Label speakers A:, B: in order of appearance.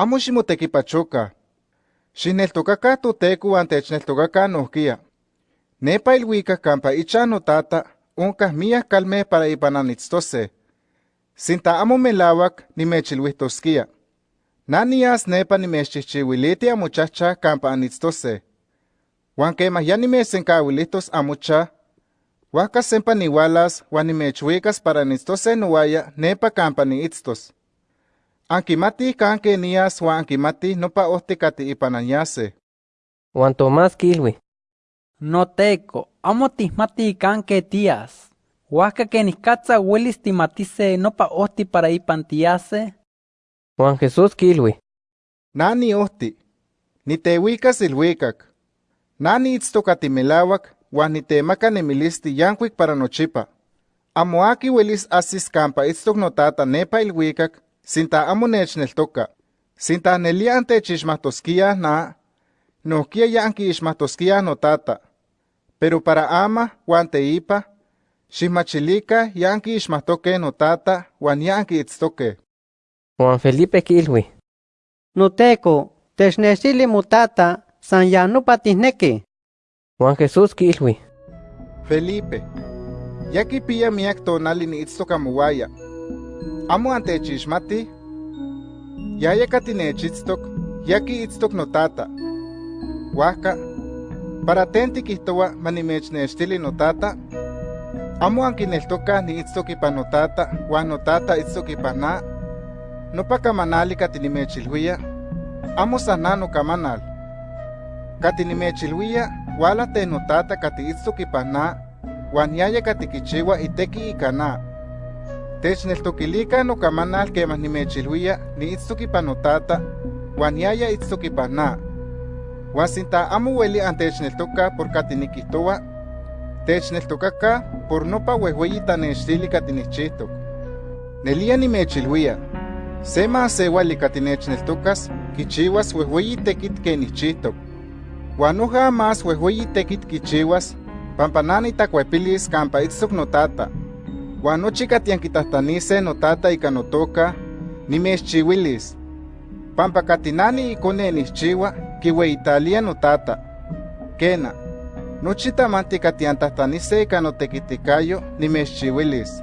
A: amo ximotekipachoca, xineltocaca teco antechneltocaca nohquia. Nepa iluica campa ichan notata oncah miah calme para ipananitztose, sinta amo melauac nimechilhuihtosquia. Nanias nepa nimechchichiuiliti amochahcha campa anitztose, huan quemah ya nimesenkauilihtos amochah, Huaca sempa niwalas, huan nimechuicas para nitztose nowaya nepa campa niitztos. Ankimatih kan kenias huan ankimatih nopa ohtli kati ipan anyase.
B: Juan Tomás kilui.
C: Noteco, amo tihmati kan que tías. Huasca que niscatza huelis timatise nopa ohti para ipan tiase.
B: Juan Jesús kilui.
A: Nani ohti, niteuicas ilhuicac. Nani itztokati melawak huan nitemaka nemilisti yankuik para nochipa. Amo aki huelis asis campa itztok notata nepa ilhuicac sinta amo nechneltoka. Sinta nelia antechixmahtoskia na, nohkia ya ankiixmahtoskia notata. Pero para ama huan teipa, xihmachilika ya ankiixmahtoke notata huan ya ankiitztoke.
B: Juan Felipe kilui.
D: Noteco, technextili motata, san ya nopa tihneki.
B: Juan Jesús kilui.
A: Felipe, ya kipia miak tonali niitztok amowaya. Amo antechixmati, yaya katinechitztok, ya kiitztok notata. Huajka, para ten tikihtowa manimechnextili notata, amo ankineltoka niitztok ipan notata, huan notata itztok ipan na, nopa kamanali katinimechilhuia, amo san na nokamanal. Katinimechilhuia, wala te notata katiitztok ipan na, huan yaya katikichiwa iteki ika na. Techneltokilika nokamanal kemah nimechilhuia niitztok ipan notata, huan yaya itztok ipan na. Huan sinta amo ueli antechneltoka por katinikihtowa, techneltokaka por nopa uehueyi tanextili katinichihtok. Nelia nimechilhuia, se maasewali katinechneltokas kichiwas uehueyi tekit kenichihtok. Huan noja más uehueyi tekit kichiwas, pampa nani takuepilis campa itztok notata. Huan nochi katiankitahtanise notata ika notoka, nimechchiuilis. Pampa katinani ikone nixchiwa, kiueitalia notata. Kena, nochi tamanti katiantahtanise ika notekitikayo nimechchiuilis.